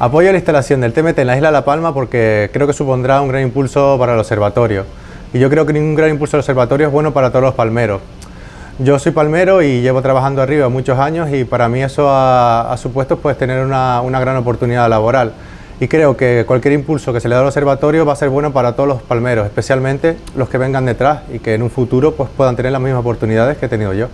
Apoyo la instalación del TMT en la isla La Palma porque creo que supondrá un gran impulso para el observatorio. Y yo creo que ningún gran impulso del observatorio es bueno para todos los palmeros. Yo soy palmero y llevo trabajando arriba muchos años y para mí eso ha, supuesto pues, tener una, una gran oportunidad laboral. Y creo que cualquier impulso que se le da al observatorio va a ser bueno para todos los palmeros, especialmente los que vengan detrás y que en un futuro pues, puedan tener las mismas oportunidades que he tenido yo.